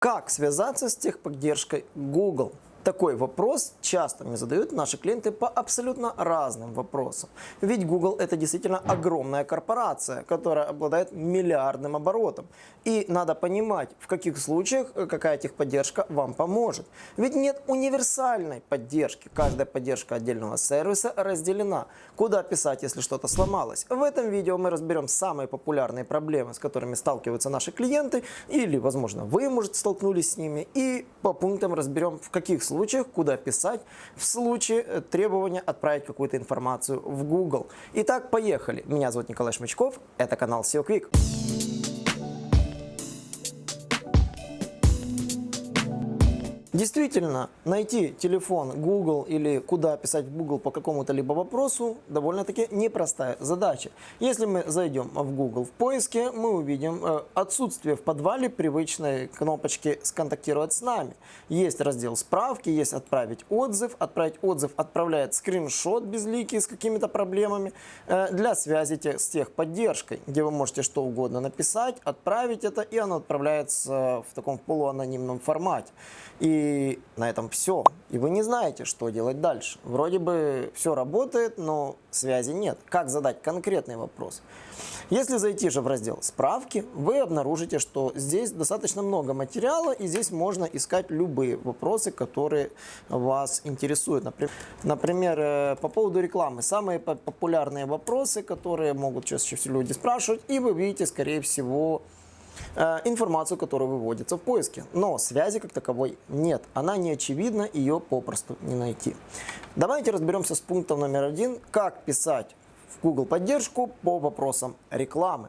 Как связаться с техподдержкой Google? Такой вопрос часто мне задают наши клиенты по абсолютно разным вопросам. Ведь Google это действительно огромная корпорация, которая обладает миллиардным оборотом. И надо понимать, в каких случаях э, какая техподдержка вам поможет. Ведь нет универсальной поддержки. Каждая поддержка отдельного сервиса разделена. Куда писать, если что-то сломалось? В этом видео мы разберем самые популярные проблемы, с которыми сталкиваются наши клиенты. Или, возможно, вы, может, столкнулись с ними. И по пунктам разберем, в каких случаях, куда писать в случае э, требования отправить какую-то информацию в Google. Итак, поехали. Меня зовут Николай Шмычков, это канал SEO Quick. Действительно, найти телефон Google или куда писать в Google по какому-то либо вопросу довольно-таки непростая задача. Если мы зайдем в Google в поиске, мы увидим э, отсутствие в подвале привычной кнопочки «Сконтактировать с нами». Есть раздел «Справки», есть «Отправить отзыв». «Отправить отзыв» отправляет скриншот безликий с какими-то проблемами э, для связи с техподдержкой, где вы можете что угодно написать, отправить это, и оно отправляется в таком полуанонимном формате. И на этом все. И вы не знаете, что делать дальше. Вроде бы все работает, но связи нет. Как задать конкретный вопрос? Если зайти же в раздел «Справки», вы обнаружите, что здесь достаточно много материала, и здесь можно искать любые вопросы, которые вас интересуют. Например, э, по поводу рекламы. Самые популярные вопросы, которые могут чаще всего люди спрашивать, и вы видите, скорее всего, информацию, которая выводится в поиске. Но связи как таковой нет. Она не очевидна, ее попросту не найти. Давайте разберемся с пунктом номер один, как писать в Google поддержку по вопросам рекламы.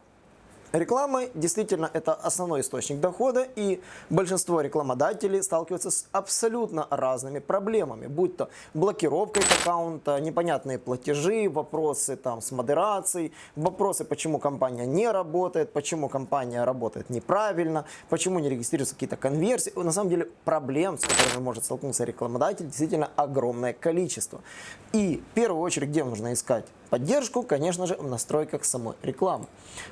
Реклама действительно это основной источник дохода, и большинство рекламодателей сталкиваются с абсолютно разными проблемами, будь то блокировка аккаунта, непонятные платежи, вопросы там с модерацией, вопросы, почему компания не работает, почему компания работает неправильно, почему не регистрируются какие-то конверсии. На самом деле проблем, с которыми может столкнуться рекламодатель, действительно огромное количество. И в первую очередь, где нужно искать поддержку, конечно же, в настройках самой рекламы.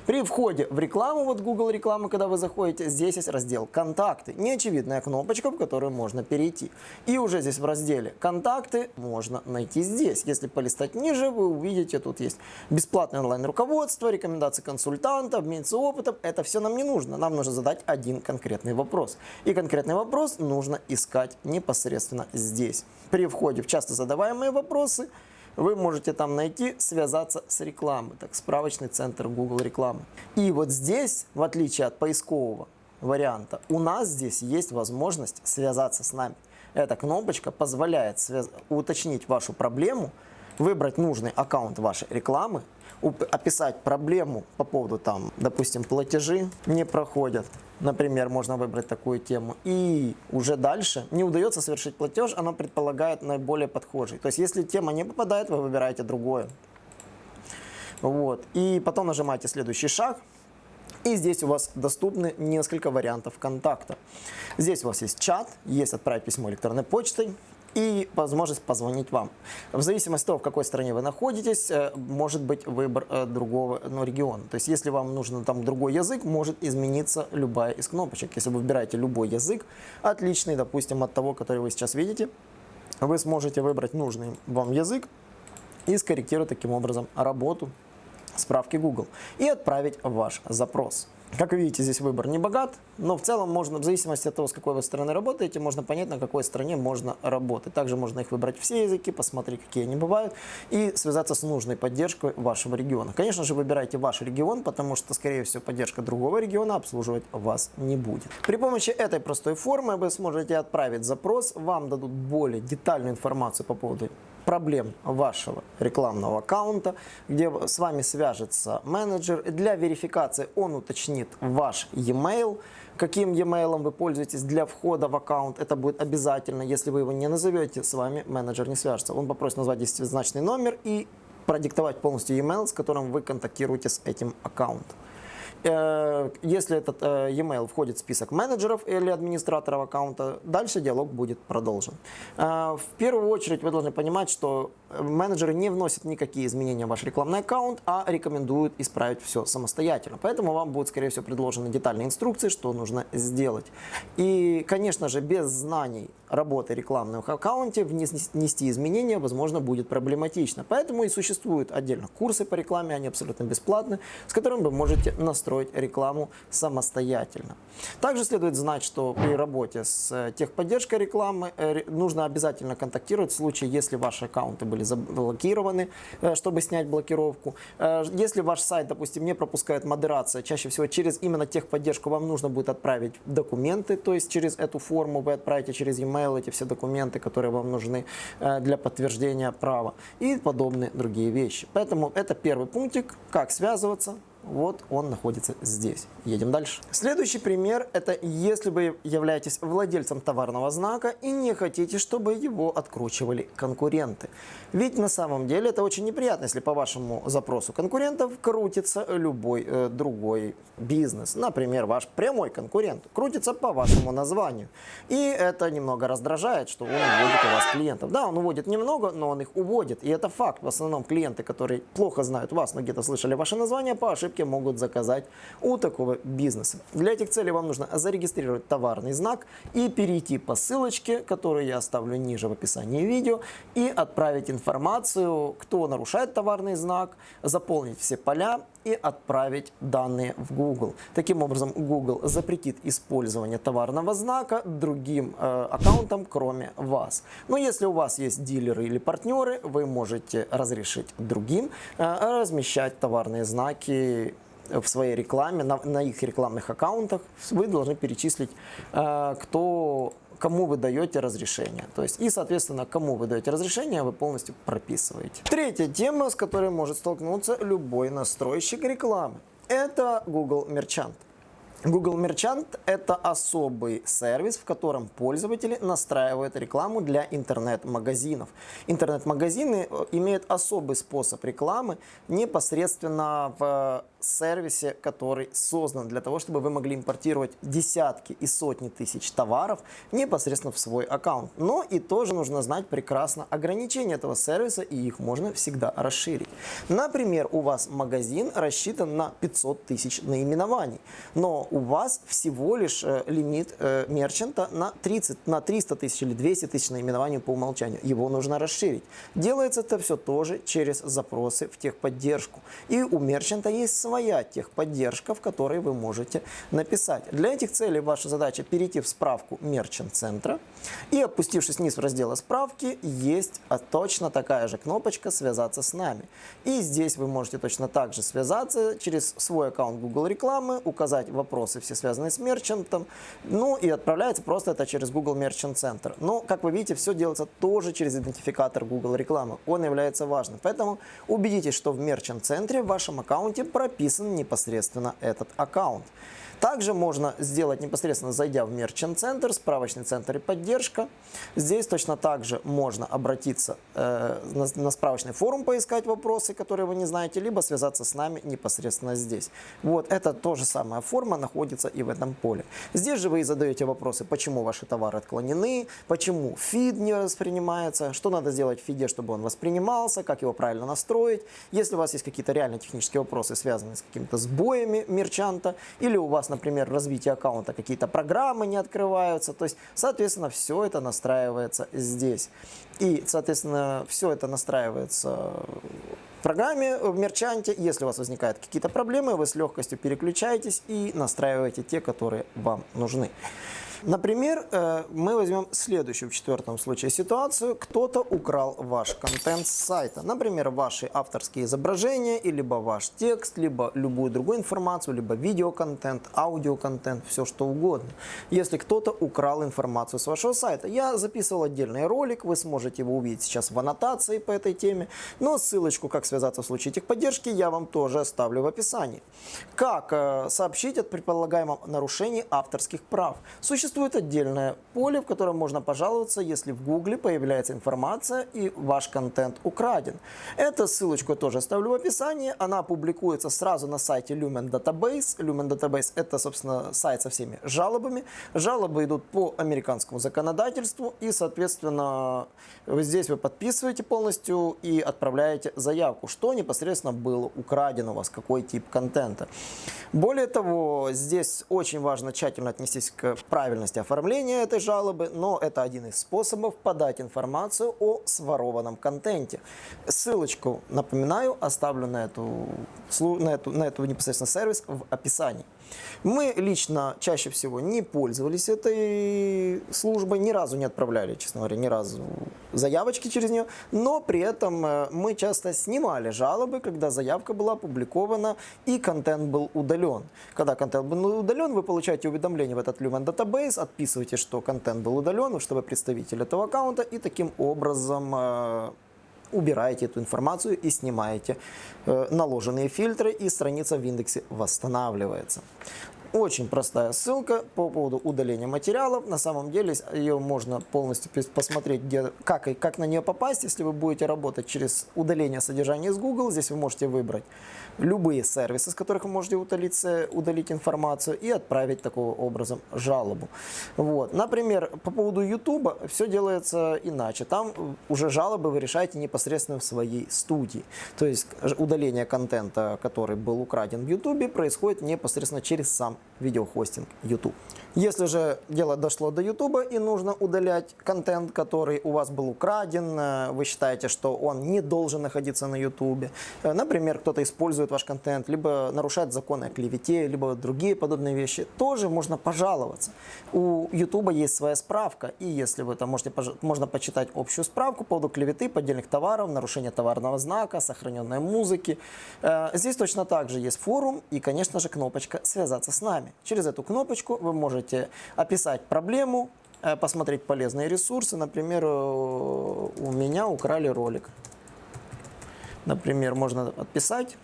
При входе в рекламу, вот Google рекламы, когда вы заходите, здесь есть раздел «Контакты». Неочевидная кнопочка, в которую можно перейти. И уже здесь в разделе «Контакты» можно найти здесь. Если полистать ниже, вы увидите, тут есть бесплатное онлайн-руководство, рекомендации консультанта, обмениться опытом. Это все нам не нужно. Нам нужно задать один конкретный вопрос. И конкретный вопрос нужно искать непосредственно здесь. При входе в часто задаваемые вопросы – вы можете там найти, связаться с рекламой, так, справочный центр Google рекламы. И вот здесь, в отличие от поискового варианта, у нас здесь есть возможность связаться с нами. Эта кнопочка позволяет связ... уточнить вашу проблему, выбрать нужный аккаунт вашей рекламы, описать проблему по поводу, там, допустим, платежи не проходят, например, можно выбрать такую тему, и уже дальше не удается совершить платеж, оно предполагает наиболее подхожий. То есть, если тема не попадает, вы выбираете другое. Вот. И потом нажимаете следующий шаг, и здесь у вас доступны несколько вариантов контакта. Здесь у вас есть чат, есть отправить письмо электронной почтой, и возможность позвонить вам. В зависимости от того, в какой стране вы находитесь, э, может быть выбор э, другого ну, региона. То есть, если вам нужен там другой язык, может измениться любая из кнопочек. Если вы выбираете любой язык, отличный, допустим, от того, который вы сейчас видите, вы сможете выбрать нужный вам язык и скорректировать таким образом работу справки Google и отправить ваш запрос. Как вы видите, здесь выбор не богат, но в целом можно, в зависимости от того, с какой вы стороны работаете, можно понять, на какой стране можно работать. Также можно их выбрать все языки, посмотреть, какие они бывают, и связаться с нужной поддержкой вашего региона. Конечно же, выбирайте ваш регион, потому что, скорее всего, поддержка другого региона обслуживать вас не будет. При помощи этой простой формы вы сможете отправить запрос, вам дадут более детальную информацию по поводу проблем вашего рекламного аккаунта, где с вами свяжется менеджер. Для верификации он уточнит ваш e-mail, каким e-mail вы пользуетесь для входа в аккаунт. Это будет обязательно. Если вы его не назовете, с вами менеджер не свяжется. Он попросит назвать десятизначный номер и продиктовать полностью e-mail, с которым вы контактируете с этим аккаунтом. Э, если этот э, e-mail входит в список менеджеров или администраторов аккаунта, дальше диалог будет продолжен. Э, в первую очередь вы должны понимать, что менеджеры не вносят никакие изменения в ваш рекламный аккаунт, а рекомендуют исправить все самостоятельно. Поэтому вам будут, скорее всего, предложены детальные инструкции, что нужно сделать. И, конечно же, без знаний работы рекламных аккаунте внести изменения, возможно, будет проблематично. Поэтому и существуют отдельно курсы по рекламе, они абсолютно бесплатны, с которыми вы можете настроить рекламу самостоятельно. Также следует знать, что при работе с э, техподдержкой рекламы э, нужно обязательно контактировать в случае, если ваши аккаунты были заблокированы, э, чтобы снять блокировку. Если ваш сайт, допустим, не пропускает модерация, чаще всего через именно техподдержку вам нужно будет отправить документы, то есть через эту форму вы отправите через e-mail эти все документы, которые вам нужны для подтверждения права и подобные другие вещи. Поэтому это первый пунктик, как связываться, вот он находится здесь. Едем дальше. Следующий пример – это если вы являетесь владельцем товарного знака и не хотите, чтобы его откручивали конкуренты. Ведь на самом деле это очень неприятно, если по вашему запросу конкурентов крутится любой э, другой бизнес. Например, ваш прямой конкурент крутится по вашему названию. И это немного раздражает, что он уводит у вас клиентов. Да, он уводит немного, но он их уводит. И это факт. В основном клиенты, которые плохо знают вас, но где-то слышали ваше название, по ошибке ошибки могут заказать у такого бизнеса. Для этих целей вам нужно зарегистрировать товарный знак и перейти по ссылочке, которую я оставлю ниже в описании видео, и отправить информацию, кто нарушает товарный знак, заполнить все поля и отправить данные в Google. Таким образом, Google запретит использование товарного знака другим э, аккаунтам, кроме вас. Но если у вас есть дилеры или партнеры, вы можете разрешить другим э, размещать товарные знаки в своей рекламе, на, на их рекламных аккаунтах. Вы должны перечислить, э, кто кому вы даете разрешение. То есть и, соответственно, кому вы даете разрешение, вы полностью прописываете. Третья тема, с которой может столкнуться любой настройщик рекламы, это Google Merchant. Google Merchant – это особый сервис, в котором пользователи настраивают рекламу для интернет-магазинов. Интернет-магазины э, имеют особый способ рекламы непосредственно в сервисе, который создан для того, чтобы вы могли импортировать десятки и сотни тысяч товаров непосредственно в свой аккаунт. Но и тоже нужно знать прекрасно ограничения этого сервиса, и их можно всегда расширить. Например, у вас магазин рассчитан на 500 тысяч наименований, но у вас всего лишь э, лимит э, мерчанта на, 30, на 300 тысяч или 200 тысяч наименований по умолчанию. Его нужно расширить. Делается это все тоже через запросы в техподдержку. И у мерчанта есть своя техподдержка, в которой вы можете написать. Для этих целей ваша задача перейти в справку мерчант-центра и опустившись вниз в раздел справки, есть а, точно такая же кнопочка «Связаться с нами». И здесь вы можете точно так же связаться через свой аккаунт Google рекламы, указать вопросы все связанные с мерчантом, ну и отправляется просто это через Google Merchant Center. Но, как вы видите, все делается тоже через идентификатор Google рекламы. Он является важным. Поэтому убедитесь, что в Merchant центре в вашем аккаунте прописан непосредственно этот аккаунт. Также можно сделать непосредственно зайдя в Merchant Center, справочный центр и поддержка. Здесь точно так же можно обратиться э, на, на справочный форум, поискать вопросы, которые вы не знаете, либо связаться с нами непосредственно здесь. Вот это тоже самая форма находится и в этом поле. Здесь же вы и задаете вопросы, почему ваши товары отклонены, почему фид не воспринимается, что надо сделать в фиде, чтобы он воспринимался, как его правильно настроить. Если у вас есть какие-то реально технические вопросы, связанные с какими-то сбоями мерчанта, или у вас например, развитие аккаунта, какие-то программы не открываются. То есть, соответственно, все это настраивается здесь. И, соответственно, все это настраивается в программе, в мерчанте. Если у вас возникают какие-то проблемы, вы с легкостью переключаетесь и настраиваете те, которые вам нужны. Например, э, мы возьмем следующую в четвертом случае ситуацию. Кто-то украл ваш контент с сайта. Например, ваши авторские изображения, и либо ваш текст, либо любую другую информацию, либо видеоконтент, аудиоконтент, все что угодно. Если кто-то украл информацию с вашего сайта. Я записывал отдельный ролик, вы сможете его увидеть сейчас в аннотации по этой теме. Но ссылочку, как связаться в случае техподдержки, я вам тоже оставлю в описании. Как э, сообщить о предполагаемом нарушении авторских прав? Существует Существует отдельное поле, в котором можно пожаловаться, если в Гугле появляется информация и ваш контент украден. Эту ссылочку я тоже оставлю в описании. Она публикуется сразу на сайте Lumen Database. Lumen Database это, собственно, сайт со всеми жалобами. Жалобы идут по американскому законодательству и, соответственно, здесь вы подписываете полностью и отправляете заявку, что непосредственно было украдено у вас, какой тип контента. Более того, здесь очень важно тщательно отнестись к правильности оформления этой жалобы, но это один из способов подать информацию о сворованном контенте. Ссылочку, напоминаю, оставлю на эту, на эту, на эту непосредственно сервис в описании. Мы лично чаще всего не пользовались этой службой, ни разу не отправляли, честно говоря, ни разу заявочки через нее, но при этом э, мы часто снимали жалобы, когда заявка была опубликована и контент был удален. Когда контент был удален, вы получаете уведомление в этот Lumen Database, отписываете, что контент был удален, чтобы представитель этого аккаунта, и таким образом э, убираете эту информацию и снимаете э, наложенные фильтры, и страница в индексе восстанавливается. Очень простая ссылка по поводу удаления материалов. На самом деле ее можно полностью посмотреть, где, как, и как на нее попасть. Если вы будете работать через удаление содержания из Google, здесь вы можете выбрать любые сервисы, с которых вы можете удалить, удалить информацию и отправить такого образом жалобу. Вот. Например, по поводу YouTube все делается иначе. Там уже жалобы вы решаете непосредственно в своей студии. То есть удаление контента, который был украден в YouTube, происходит непосредственно через сам видеохостинг YouTube. Если же дело дошло до YouTube и нужно удалять контент, который у вас был украден, э, вы считаете, что он не должен находиться на YouTube, э, например, кто-то использует ваш контент, либо нарушает законы о клевете, либо другие подобные вещи, тоже можно пожаловаться. У YouTube есть своя справка, и если вы там можете, можно почитать общую справку по поводу клеветы, поддельных товаров, нарушения товарного знака, сохраненной музыки. Э, здесь точно так же есть форум и, конечно же, кнопочка «Связаться с нами». Через эту кнопочку вы можете можете описать проблему, э, посмотреть полезные ресурсы. Например, э, у меня украли ролик. Например, можно отписать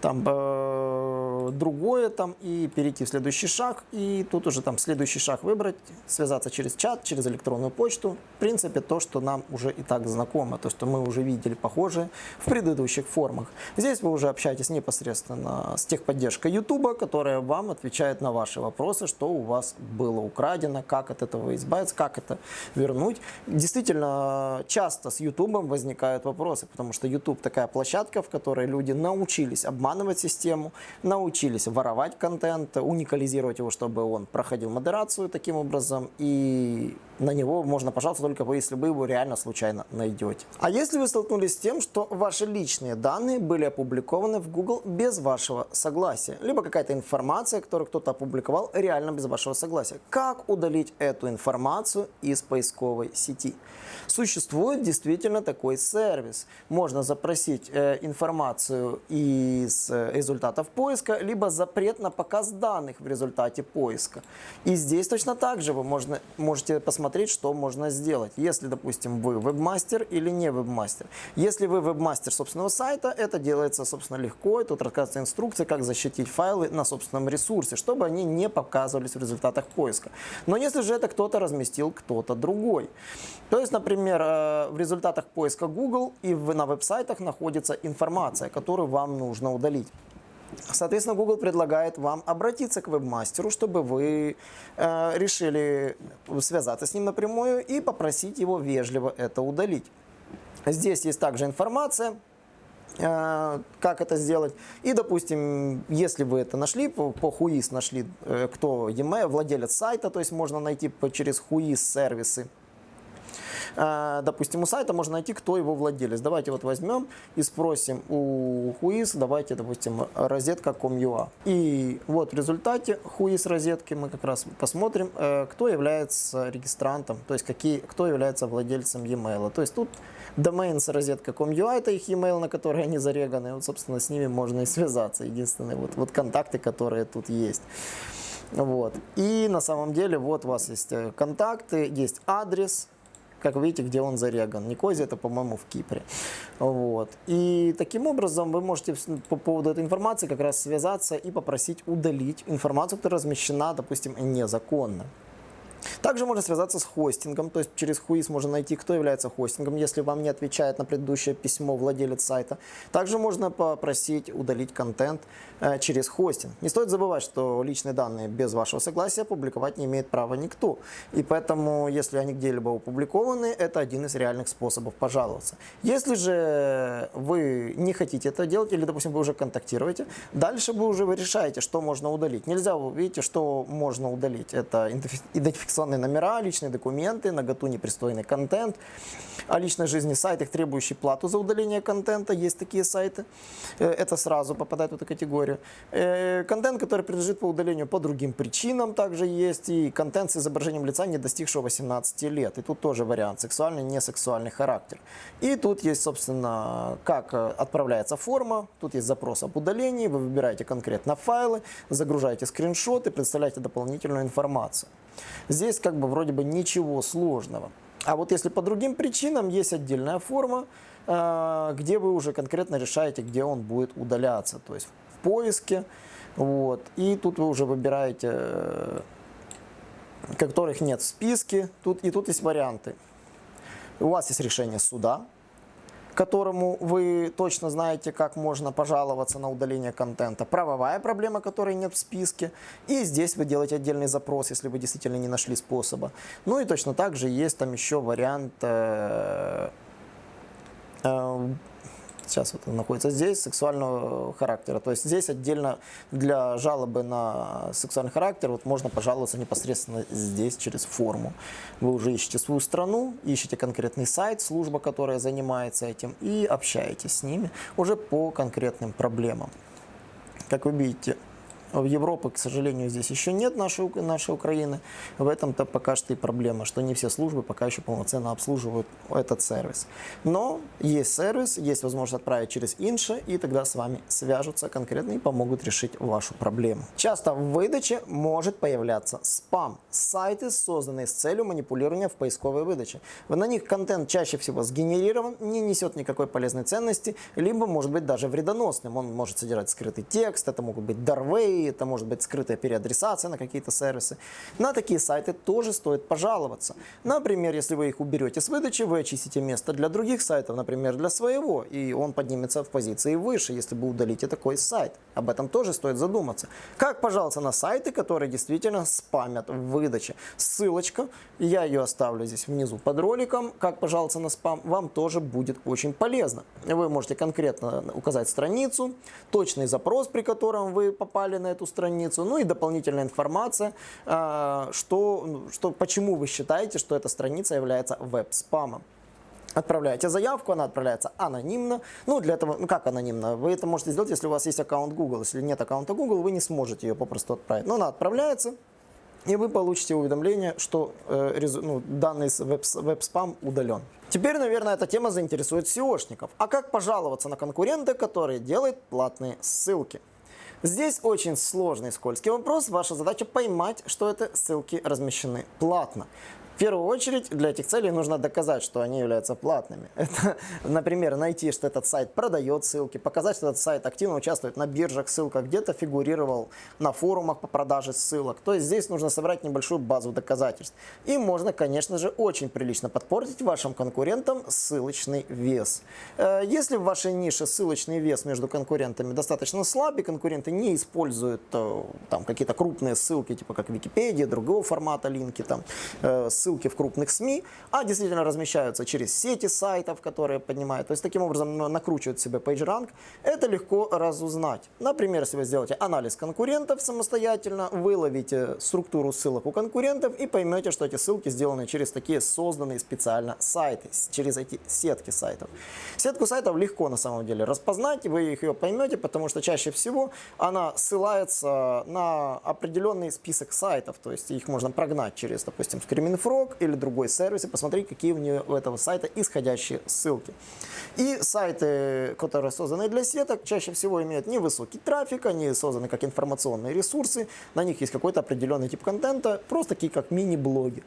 там э, другое там и перейти в следующий шаг и тут уже там следующий шаг выбрать, связаться через чат, через электронную почту. В принципе, то, что нам уже и так знакомо, то, что мы уже видели похожее в предыдущих формах. Здесь вы уже общаетесь непосредственно с техподдержкой YouTube, которая вам отвечает на ваши вопросы, что у вас было украдено, как от этого избавиться, как это вернуть. Действительно, часто с YouTube возникают вопросы, потому что YouTube такая площадка, в которой люди научились обманывать обманывать систему, научились воровать контент, уникализировать его, чтобы он проходил модерацию таким образом, и на него можно пожаловаться только если вы его реально случайно найдете. А если вы столкнулись с тем, что ваши личные данные были опубликованы в Google без вашего согласия, либо какая-то информация, которую кто-то опубликовал реально без вашего согласия, как удалить эту информацию из поисковой сети? Существует действительно такой сервис. Можно запросить э, информацию из э, результатов поиска, либо запрет на показ данных в результате поиска. И здесь точно так же вы можно, можете посмотреть, что можно сделать. Если, допустим, вы вебмастер или не вебмастер. Если вы вебмастер собственного сайта, это делается, собственно, легко. И тут рассказывается инструкция, как защитить файлы на собственном ресурсе, чтобы они не показывались в результатах поиска. Но если же это кто-то разместил, кто-то другой. То есть, например, э, в результатах поиска Google и на веб-сайтах находится информация, которую вам нужно удалить. Соответственно, Google предлагает вам обратиться к вебмастеру, чтобы вы э, решили связаться с ним напрямую и попросить его вежливо это удалить. Здесь есть также информация, э, как это сделать. И, допустим, если вы это нашли, по, по Whois нашли, э, кто e владелец сайта, то есть можно найти по, через Whois сервисы, допустим, у сайта можно найти, кто его владелец. Давайте вот возьмем и спросим у Whois, давайте, допустим, розетка.com.ua. И вот в результате Whois розетки мы как раз посмотрим, э, кто является регистрантом, то есть какие, кто является владельцем e-mail. То есть тут домен с розетка.com.ua, это их e-mail, на который они зареганы. Вот, собственно, с ними можно и связаться. Единственные вот, вот контакты, которые тут есть. Вот. И на самом деле вот у вас есть э, контакты, есть адрес, как видите, где он зареган. Никозия это, по-моему, в Кипре. Вот. И таким образом вы можете по поводу этой информации как раз связаться и попросить удалить информацию, которая размещена, допустим, незаконно. Также можно связаться с хостингом, то есть через Хуис можно найти, кто является хостингом, если вам не отвечает на предыдущее письмо владелец сайта. Также можно попросить удалить контент э, через хостинг. Не стоит забывать, что личные данные без вашего согласия публиковать не имеет права никто. И поэтому, если они где-либо опубликованы, это один из реальных способов пожаловаться. Если же вы не хотите это делать, или, допустим, вы уже контактируете, дальше вы уже решаете, что можно удалить. Нельзя, вы видите, что можно удалить. Это идентификация фиксационные номера, личные документы, наготу непристойный контент, о личной жизни сайтах, требующий плату за удаление контента, есть такие сайты, э, это сразу попадает в эту категорию. Э, контент, который принадлежит по удалению по другим причинам, также есть, и контент с изображением лица, не достигшего 18 лет, и тут тоже вариант, сексуальный, несексуальный характер. И тут есть, собственно, как э, отправляется форма, тут есть запрос об удалении, вы выбираете конкретно файлы, загружаете скриншоты, представляете дополнительную информацию. Здесь как бы вроде бы ничего сложного. А вот если по другим причинам есть отдельная форма, э, где вы уже конкретно решаете, где он будет удаляться. То есть в поиске. Вот. И тут вы уже выбираете, э, которых нет в списке. Тут, и тут есть варианты. У вас есть решение суда, которому вы точно знаете, как можно пожаловаться на удаление контента, правовая проблема, которой нет в списке, и здесь вы делаете отдельный запрос, если вы действительно не нашли способа. Ну и точно так же есть там еще вариант э, э, сейчас вот находится здесь, сексуального характера. То есть здесь отдельно для жалобы на сексуальный характер вот можно пожаловаться непосредственно здесь через форму. Вы уже ищете свою страну, ищете конкретный сайт, служба, которая занимается этим, и общаетесь с ними уже по конкретным проблемам. Как вы видите, в Европе, к сожалению, здесь еще нет нашей, нашей Украины. В этом-то пока что и проблема, что не все службы пока еще полноценно обслуживают этот сервис. Но есть сервис, есть возможность отправить через Инша, и тогда с вами свяжутся конкретно и помогут решить вашу проблему. Часто в выдаче может появляться спам. Сайты, созданные с целью манипулирования в поисковой выдаче. На них контент чаще всего сгенерирован, не несет никакой полезной ценности, либо может быть даже вредоносным. Он может содержать скрытый текст, это могут быть дарвей, это может быть скрытая переадресация на какие-то сервисы. На такие сайты тоже стоит пожаловаться. Например, если вы их уберете с выдачи, вы очистите место для других сайтов, например, для своего, и он поднимется в позиции выше, если вы удалите такой сайт. Об этом тоже стоит задуматься. Как пожаловаться на сайты, которые действительно спамят в выдаче? Ссылочка, я ее оставлю здесь внизу под роликом. Как пожаловаться на спам, вам тоже будет очень полезно. Вы можете конкретно указать страницу, точный запрос, при котором вы попали на эту страницу, ну и дополнительная информация, а, что, ну, что, почему вы считаете, что эта страница является веб-спамом. Отправляете заявку, она отправляется анонимно. Ну, для этого, ну как анонимно? Вы это можете сделать, если у вас есть аккаунт Google. Если нет аккаунта Google, вы не сможете ее попросту отправить. Но она отправляется, и вы получите уведомление, что э, ну, данный веб-спам удален. Теперь, наверное, эта тема заинтересует SEOшников. А как пожаловаться на конкурента, который делает платные ссылки? Здесь очень сложный скользкий вопрос. Ваша задача поймать, что это ссылки размещены платно первую очередь для этих целей нужно доказать, что они являются платными. Это, например, найти, что этот сайт продает ссылки, показать, что этот сайт активно участвует на биржах ссылках, где-то фигурировал на форумах по продаже ссылок. То есть здесь нужно собрать небольшую базу доказательств. И можно, конечно же, очень прилично подпортить вашим конкурентам ссылочный вес. Э, если в вашей нише ссылочный вес между конкурентами достаточно слабый, конкуренты не используют э, там какие-то крупные ссылки, типа как Википедия, другого формата линки, там, э, ссылки ссылки в крупных СМИ, а действительно размещаются через сети сайтов, которые поднимают. То есть таким образом накручивают себе PageRank. Это легко разузнать. Например, если вы сделаете анализ конкурентов самостоятельно, выловите структуру ссылок у конкурентов и поймете, что эти ссылки сделаны через такие созданные специально сайты, через эти сетки сайтов. Сетку сайтов легко на самом деле распознать, вы их ее поймете, потому что чаще всего она ссылается на определенный список сайтов, то есть их можно прогнать через, допустим, Screaming.Frog, Blog или другой сервис и посмотреть, какие у, нее, у этого сайта исходящие ссылки. И сайты, которые созданы для сеток, чаще всего имеют невысокий трафик, они созданы как информационные ресурсы, на них есть какой-то определенный тип контента, просто такие как мини-блоги.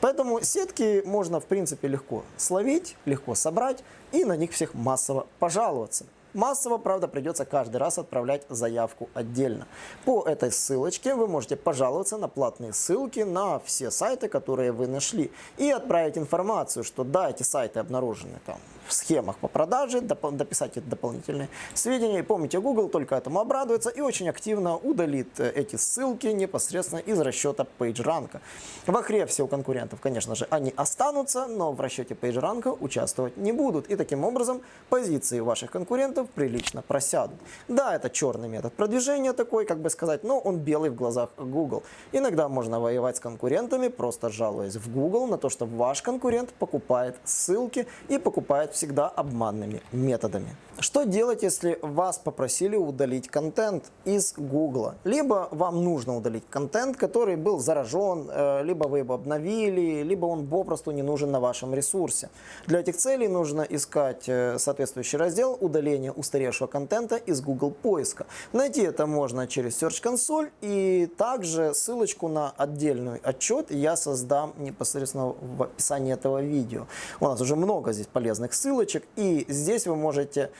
Поэтому сетки можно в принципе легко словить, легко собрать и на них всех массово пожаловаться. Массово, правда, придется каждый раз отправлять заявку отдельно. По этой ссылочке вы можете пожаловаться на платные ссылки на все сайты, которые вы нашли, и отправить информацию, что да, эти сайты обнаружены там в схемах по продаже, доп дописать эти дополнительные сведения. И помните, Google только этому обрадуется и очень активно удалит э, эти ссылки непосредственно из расчета PageRank. В Ahrefs у конкурентов, конечно же, они останутся, но в расчете PageRank участвовать не будут. И таким образом позиции ваших конкурентов прилично просядут. Да, это черный метод продвижения такой, как бы сказать, но он белый в глазах Google. Иногда можно воевать с конкурентами, просто жалуясь в Google на то, что ваш конкурент покупает ссылки и покупает всегда обманными методами. Что делать, если вас попросили удалить контент из Google? Либо вам нужно удалить контент, который был заражен, э, либо вы его обновили, либо он попросту не нужен на вашем ресурсе. Для этих целей нужно искать э, соответствующий раздел удаления устаревшего контента из Google поиска. Найти это можно через Search Console и также ссылочку на отдельный отчет я создам непосредственно в описании этого видео. У нас уже много здесь полезных ссылочек и здесь вы можете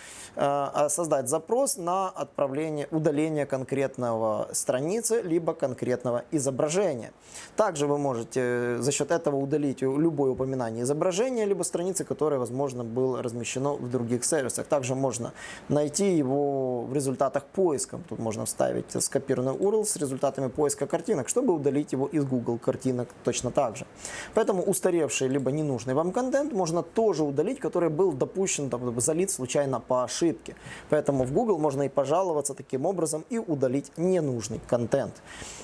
Э, создать запрос на отправление, удаление конкретного страницы, либо конкретного изображения. Также вы можете за счет этого удалить любое упоминание изображения, либо страницы, которое, возможно, было размещено в других сервисах. Также можно найти его в результатах поиска. Тут можно вставить скопированный URL с результатами поиска картинок, чтобы удалить его из Google картинок точно так же. Поэтому устаревший либо ненужный вам контент можно тоже удалить, который был допущен, там, залит случайно по ошибке. Поэтому в Google можно и пожаловаться таким образом и удалить ненужный контент.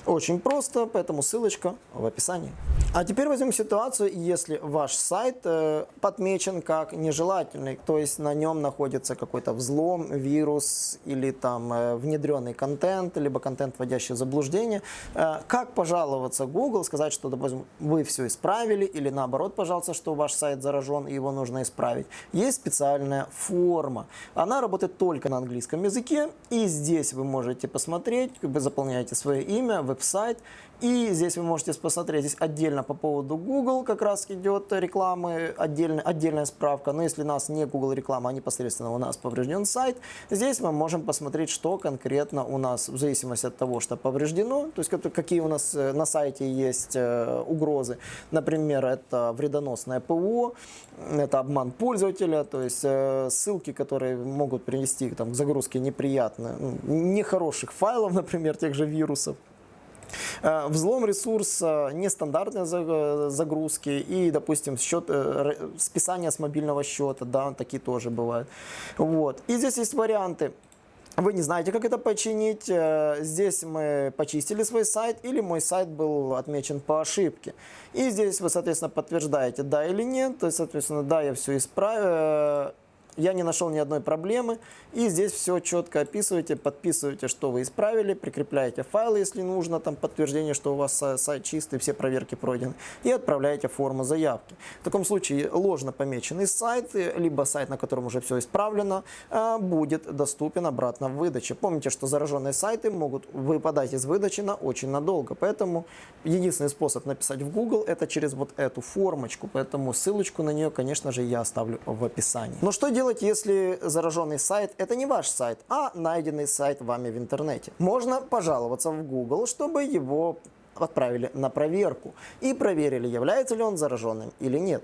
Очень просто, поэтому ссылочка в описании. А теперь возьмем ситуацию, если ваш сайт э, подмечен как нежелательный, то есть на нем находится какой-то взлом, вирус или там э, внедренный контент, либо контент, вводящий в заблуждение. Э, как пожаловаться Google, сказать, что, допустим, вы все исправили, или наоборот, пожалуйста, что ваш сайт заражен и его нужно исправить. Есть специальная форма. Она работает только на английском языке, и здесь вы можете посмотреть, вы заполняете свое имя, веб-сайт, и здесь вы можете посмотреть, здесь отдельно по поводу Google как раз идет рекламы, отдельная, отдельная справка. Но если у нас не Google реклама, а непосредственно у нас поврежден сайт, здесь мы можем посмотреть, что конкретно у нас, в зависимости от того, что повреждено, то есть какие у нас э, на сайте есть э, угрозы. Например, это вредоносное ПО, это обман пользователя, то есть э, ссылки, которые могут привести там, к загрузке неприятных, нехороших файлов, например, тех же вирусов. Э, взлом ресурса, нестандартные загрузки и, допустим, счет, э, списание с мобильного счета, да, такие тоже бывают. Вот. И здесь есть варианты. Вы не знаете, как это починить. Э, здесь мы почистили свой сайт или мой сайт был отмечен по ошибке. И здесь вы, соответственно, подтверждаете, да или нет. То есть, соответственно, да, я все исправил я не нашел ни одной проблемы. И здесь все четко описываете, подписываете, что вы исправили, прикрепляете файлы, если нужно, там подтверждение, что у вас сайт чистый, все проверки пройдены, и отправляете форму заявки. В таком случае ложно помеченный сайт, либо сайт, на котором уже все исправлено, а, будет доступен обратно в выдаче. Помните, что зараженные сайты могут выпадать из выдачи на очень надолго, поэтому единственный способ написать в Google это через вот эту формочку, поэтому ссылочку на нее, конечно же, я оставлю в описании. Но что делать делать, если зараженный сайт – это не ваш сайт, а найденный сайт вами в интернете? Можно пожаловаться в Google, чтобы его отправили на проверку и проверили, является ли он зараженным или нет.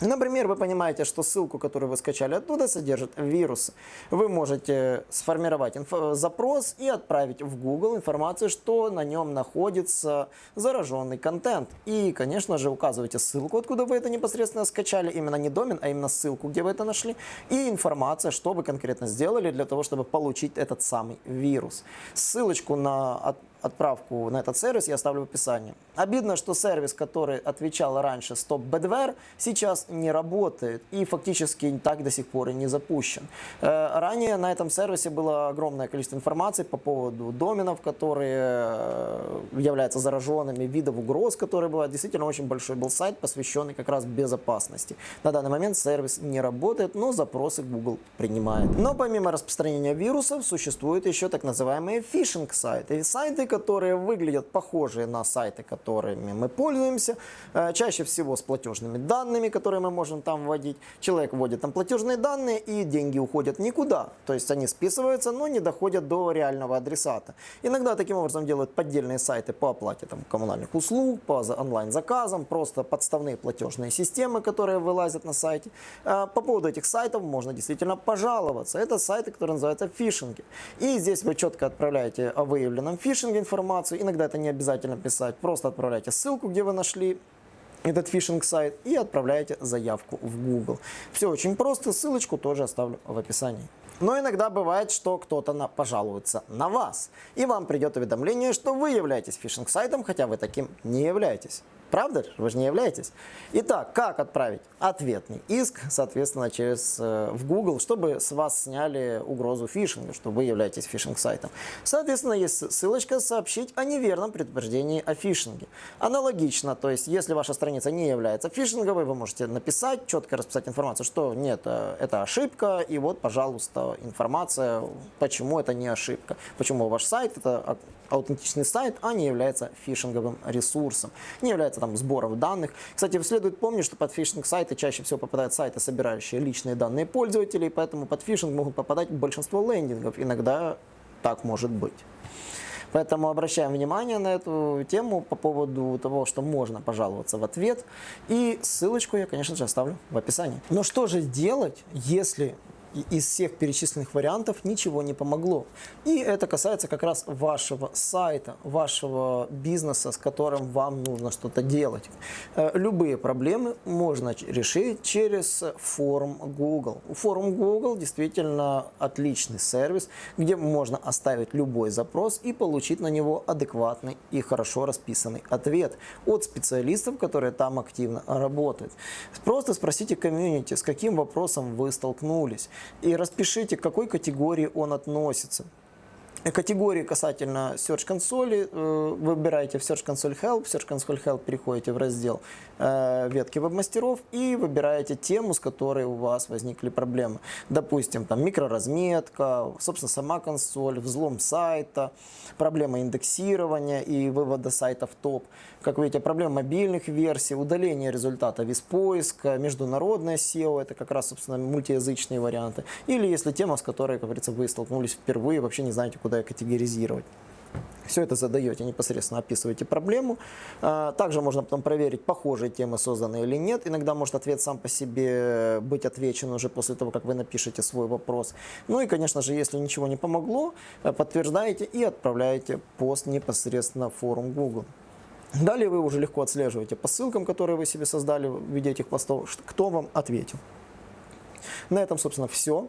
Например, вы понимаете, что ссылку, которую вы скачали оттуда, содержит вирус. Вы можете сформировать запрос и отправить в Google информацию, что на нем находится зараженный контент. И, конечно же, указываете ссылку, откуда вы это непосредственно скачали, именно не домен, а именно ссылку, где вы это нашли, и информация, что вы конкретно сделали для того, чтобы получить этот самый вирус. Ссылочку на отправку на этот сервис я оставлю в описании. Обидно, что сервис, который отвечал раньше Stop Badware, сейчас не работает и фактически так до сих пор и не запущен. Э, ранее на этом сервисе было огромное количество информации по поводу доменов, которые э, являются зараженными, видов угроз, которые бывают. Действительно очень большой был сайт, посвященный как раз безопасности. На данный момент сервис не работает, но запросы Google принимает. Но помимо распространения вирусов, существуют еще так называемые фишинг-сайты. Сайты, которые выглядят похожие на сайты, которыми мы пользуемся, э, чаще всего с платежными данными, которые мы можем там вводить. Человек вводит там платежные данные, и деньги уходят никуда. То есть они списываются, но не доходят до реального адресата. Иногда таким образом делают поддельные сайты по оплате там, коммунальных услуг, по за- онлайн-заказам, просто подставные платежные системы, которые вылазят на сайте. А, По поводу этих сайтов можно действительно пожаловаться. Это сайты, которые называются фишинги. И здесь вы четко отправляете о выявленном фишинге информацию. Иногда это не обязательно писать. Просто отправляйте ссылку, где вы нашли этот фишинг-сайт и отправляете заявку в Google. Все очень просто, ссылочку тоже оставлю в описании. Но иногда бывает, что кто-то на- пожалуется на вас, и вам придет уведомление, что вы являетесь фишинг-сайтом, хотя вы таким не являетесь. Правда? Вы же не являетесь. Итак, как отправить ответный иск, соответственно, через э, в Google, чтобы с вас сняли угрозу фишинга, что вы являетесь фишинг-сайтом. Соответственно, есть ссылочка «Сообщить о неверном предупреждении о фишинге». Аналогично, то есть, если ваша страница не является фишинговой, вы можете написать, четко расписать информацию, что нет, э, это ошибка, и вот, пожалуйста, информация, почему это не ошибка, почему ваш сайт это ау- аутентичный сайт, а не является фишинговым ресурсом, не является там сбором данных. Кстати, следует помнить, что под фишинг-сайты чаще всего попадают сайты, собирающие личные данные пользователей, поэтому под фишинг могут попадать большинство лендингов. Иногда так может быть. Поэтому обращаем внимание на эту тему по поводу того, что можно пожаловаться в ответ. И ссылочку я, конечно же, оставлю в описании. Но что же делать, если из всех перечисленных вариантов ничего не помогло? И это касается как раз вашего сайта, вашего бизнеса, с которым вам нужно что-то делать. Э, Любые проблемы можно решить через форум Google. Форум Google действительно отличный сервис, где можно оставить любой запрос и получить на него адекватный и хорошо расписанный ответ от специалистов, которые там активно работают. Просто спросите комьюнити, с каким вопросом вы столкнулись, и распишите, к какой категории он относится. Э, Категории касательно Search консоли э, выбираете в Search Console Help, в Search Console Help переходите в раздел э, ветки веб-мастеров и выбираете тему, с которой у вас возникли проблемы. Допустим, там микроразметка, собственно, сама консоль, взлом сайта, проблема индексирования и вывода сайта в топ. Как видите, проблема мобильных версий, удаление результатов из поиска, международное SEO, это как раз, собственно, мультиязычные варианты. Или если тема, с которой, как говорится, вы столкнулись впервые, вообще не знаете, куда ее категоризировать. Все это задаете, непосредственно описываете проблему. А, Также можно потом проверить, похожие темы созданы или нет. Иногда может ответ сам по себе быть отвечен уже после того, как вы напишете свой вопрос. Ну и, конечно же, если ничего не помогло, подтверждаете и отправляете пост непосредственно в форум Google. Далее вы уже легко отслеживаете по ссылкам, которые вы себе создали в виде этих постов, кто вам ответил. На этом, собственно, все.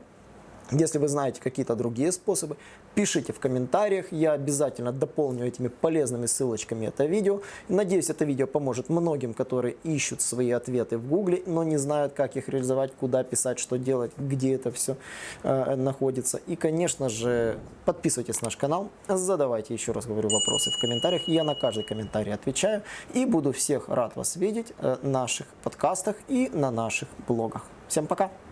Если вы знаете какие-то другие способы, пишите в комментариях. Я обязательно дополню этими полезными ссылочками это видео. Надеюсь, это видео поможет многим, которые ищут свои ответы в Гугле, но не знают, как их реализовать, куда писать, что делать, где это все э, находится. И, конечно же, подписывайтесь на наш канал, задавайте, еще раз говорю, вопросы в комментариях. Я на каждый комментарий отвечаю и буду всех рад вас видеть э, в наших подкастах и на наших блогах. Всем пока!